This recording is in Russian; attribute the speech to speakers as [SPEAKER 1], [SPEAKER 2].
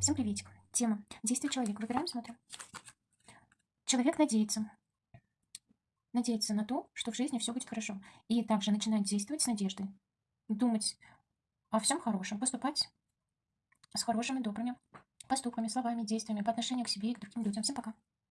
[SPEAKER 1] Всем приветик. Тема. Действие человека. Выбираем, смотрим. Человек надеется. Надеется на то, что в жизни все будет хорошо. И также начинает действовать с надеждой. Думать о всем хорошем. Поступать с хорошими, добрыми поступками, словами, действиями по отношению к себе и к другим людям. Всем пока.